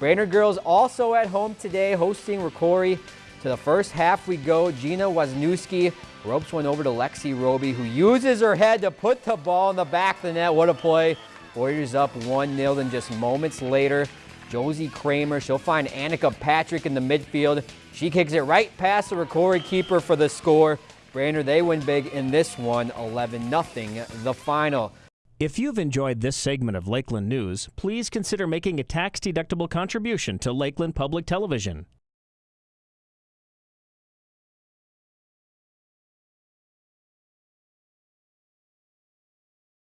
Brainerd girls also at home today hosting Rocori. To the first half we go. Gina Wisniewski ropes one over to Lexi Roby, who uses her head to put the ball in the back of the net. What a play. Warriors up 1-0, then just moments later, Josie Kramer, she'll find Annika Patrick in the midfield. She kicks it right past the Rocori keeper for the score. Brainerd, they win big in this one, 11-0, the final. If you've enjoyed this segment of Lakeland News, please consider making a tax-deductible contribution to Lakeland Public Television.